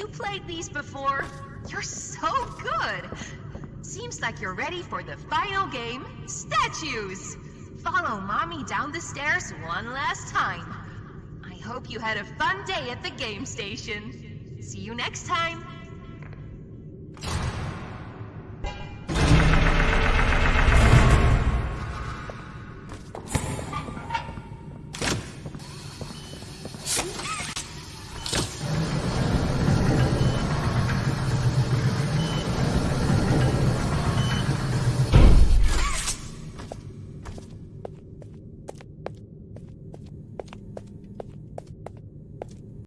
You played these before. You're so good. Seems like you're ready for the final game, statues. Follow mommy down the stairs one last time. I hope you had a fun day at the game station. See you next time.